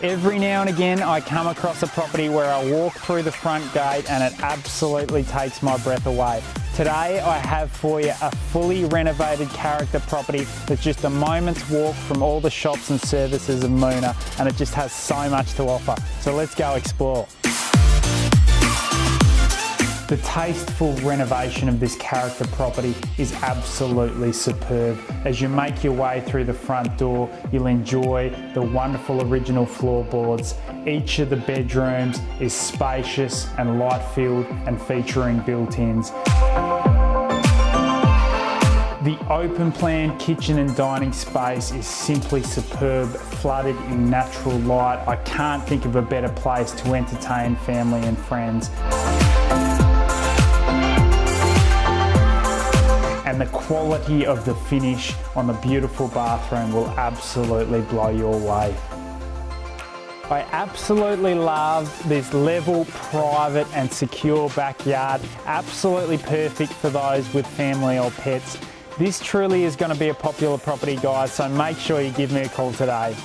Every now and again I come across a property where I walk through the front gate and it absolutely takes my breath away. Today I have for you a fully renovated character property that's just a moment's walk from all the shops and services of Moonah and it just has so much to offer. So let's go explore. The tasteful renovation of this character property is absolutely superb. As you make your way through the front door, you'll enjoy the wonderful original floorboards. Each of the bedrooms is spacious and light-filled and featuring built-ins. The open plan kitchen and dining space is simply superb, flooded in natural light. I can't think of a better place to entertain family and friends. Quality of the finish on the beautiful bathroom will absolutely blow you away. I absolutely love this level, private and secure backyard. Absolutely perfect for those with family or pets. This truly is going to be a popular property guys, so make sure you give me a call today.